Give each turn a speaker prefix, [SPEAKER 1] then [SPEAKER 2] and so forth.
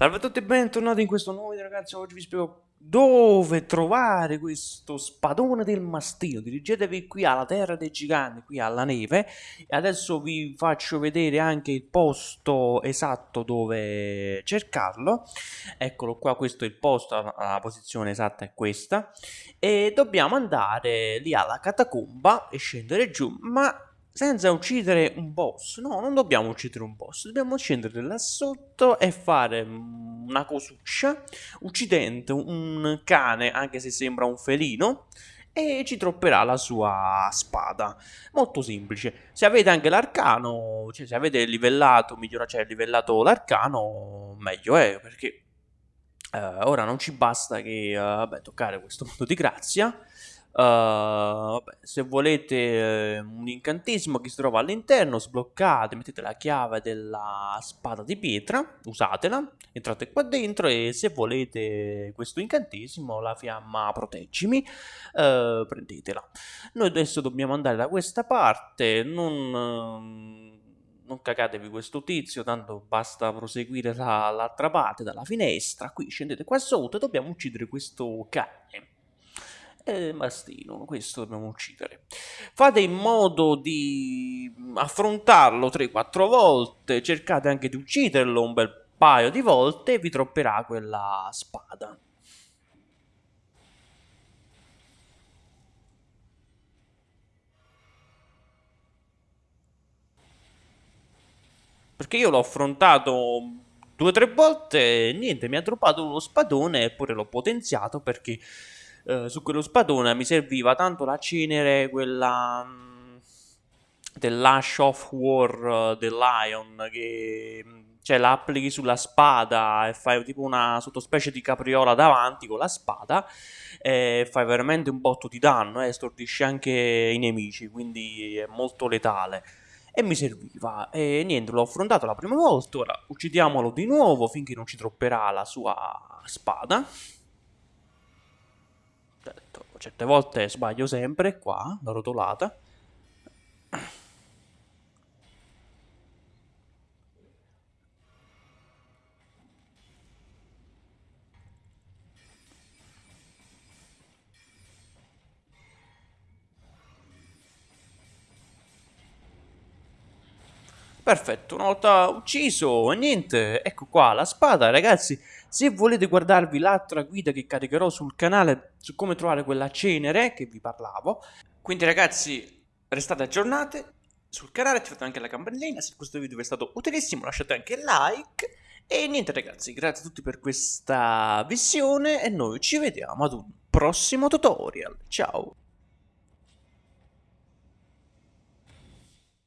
[SPEAKER 1] Salve a tutti e bentornati in questo nuovo video ragazzi, oggi vi spiego dove trovare questo spadone del mastino. Dirigetevi qui alla terra dei giganti, qui alla neve e adesso vi faccio vedere anche il posto esatto dove cercarlo. Eccolo qua, questo è il posto, la posizione esatta è questa e dobbiamo andare lì alla catacomba e scendere giù, ma senza uccidere un boss. No, non dobbiamo uccidere un boss, dobbiamo scendere là sotto e fare una cosuccia, uccidendo un cane, anche se sembra un felino, e ci tropperà la sua spada. Molto semplice. Se avete anche l'arcano, cioè se avete livellato, migliorato, cioè livellato l'arcano, meglio è, perché uh, ora non ci basta che, uh, vabbè, toccare questo mondo di grazia, Uh, vabbè, se volete uh, un incantesimo che si trova all'interno, sbloccate, mettete la chiave della spada di pietra, usatela, entrate qua dentro e se volete questo incantesimo, la fiamma proteggimi, uh, prendetela. Noi adesso dobbiamo andare da questa parte, non non cagatevi questo tizio, tanto basta proseguire l'altra parte dalla finestra, qui scendete qua sotto e dobbiamo uccidere questo cane e mastino, questo dobbiamo uccidere. Fate in modo di affrontarlo 3-4 volte, cercate anche di ucciderlo un bel paio di volte e vi tropperà quella spada. Perché io l'ho affrontato due o tre volte niente, mi ha droppato uno spadone eppure l'ho potenziato perché eh, su quello spadone mi serviva tanto la cenere, quella mm, dell'Ash of War uh, del che mm, cioè la applichi sulla spada e fai tipo una sottospecie di capriola davanti con la spada e fai veramente un botto di danno e eh, stordisci anche i nemici quindi è molto letale. E mi serviva. E niente l'ho affrontato la prima volta. Ora uccidiamolo di nuovo finché non ci tropperà la sua spada certe volte sbaglio sempre qua, la rotolata. Perfetto, una volta ucciso, niente, ecco qua la spada, ragazzi. Se volete guardarvi l'altra guida che caricherò sul canale su come trovare quella cenere che vi parlavo, quindi ragazzi restate aggiornati sul canale, attivate anche la campanellina, se questo video vi è stato utilissimo lasciate anche like. E niente ragazzi, grazie a tutti per questa visione e noi ci vediamo ad un prossimo tutorial. Ciao!